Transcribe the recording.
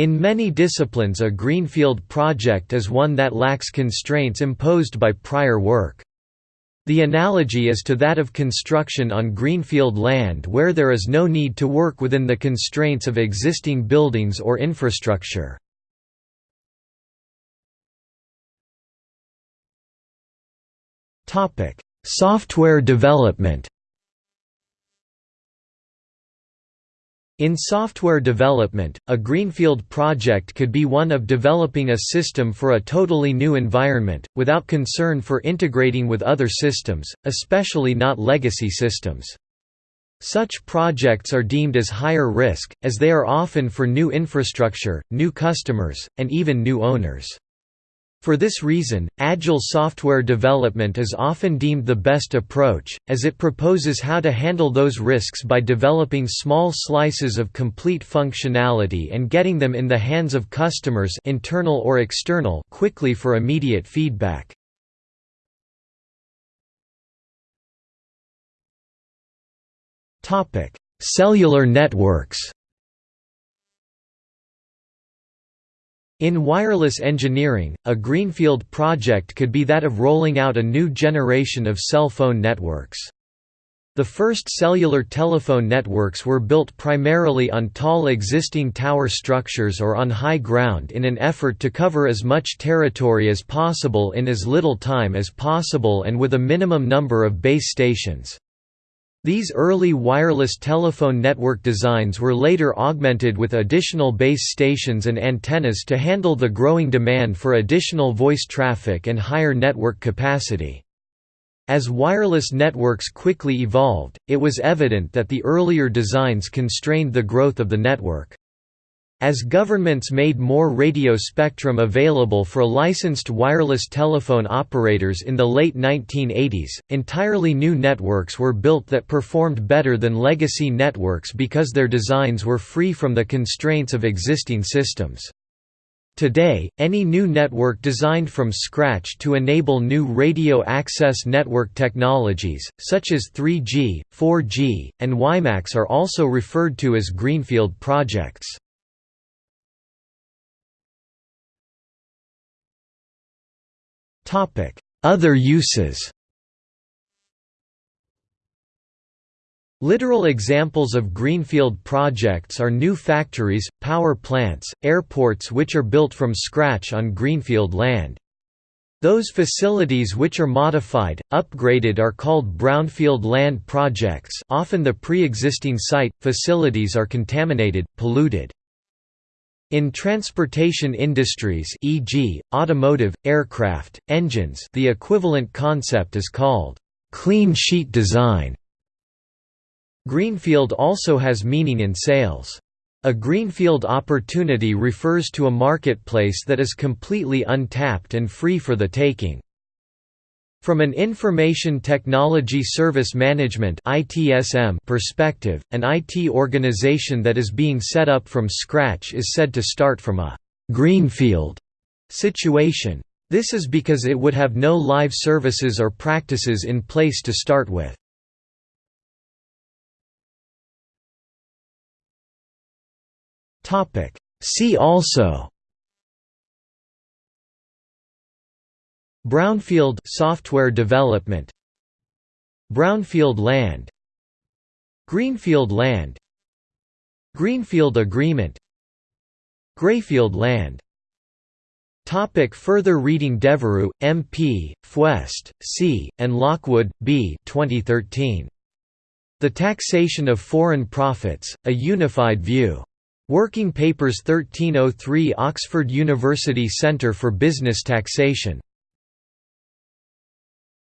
In many disciplines a greenfield project is one that lacks constraints imposed by prior work. The analogy is to that of construction on greenfield land where there is no need to work within the constraints of existing buildings or infrastructure. Software development In software development, a greenfield project could be one of developing a system for a totally new environment, without concern for integrating with other systems, especially not legacy systems. Such projects are deemed as higher risk, as they are often for new infrastructure, new customers, and even new owners. For this reason, agile software development is often deemed the best approach, as it proposes how to handle those risks by developing small slices of complete functionality and getting them in the hands of customers internal or external quickly for immediate feedback. Cellular networks In wireless engineering, a greenfield project could be that of rolling out a new generation of cell phone networks. The first cellular telephone networks were built primarily on tall existing tower structures or on high ground in an effort to cover as much territory as possible in as little time as possible and with a minimum number of base stations. These early wireless telephone network designs were later augmented with additional base stations and antennas to handle the growing demand for additional voice traffic and higher network capacity. As wireless networks quickly evolved, it was evident that the earlier designs constrained the growth of the network. As governments made more radio spectrum available for licensed wireless telephone operators in the late 1980s, entirely new networks were built that performed better than legacy networks because their designs were free from the constraints of existing systems. Today, any new network designed from scratch to enable new radio access network technologies, such as 3G, 4G, and WiMAX are also referred to as greenfield projects. Other uses Literal examples of greenfield projects are new factories, power plants, airports which are built from scratch on greenfield land. Those facilities which are modified, upgraded are called brownfield land projects often the pre-existing site, facilities are contaminated, polluted. In transportation industries e.g., automotive, aircraft, engines the equivalent concept is called «clean sheet design». Greenfield also has meaning in sales. A greenfield opportunity refers to a marketplace that is completely untapped and free for the taking. From an Information Technology Service Management perspective, an IT organization that is being set up from scratch is said to start from a «greenfield» situation. This is because it would have no live services or practices in place to start with. See also Brownfield software development Brownfield land Greenfield land Greenfield agreement Greyfield land Topic further reading Devereux, M.P., Fuest, C., and Lockwood, B. 2013. The Taxation of Foreign Profits, A Unified View. Working Papers 1303 Oxford University Centre for Business Taxation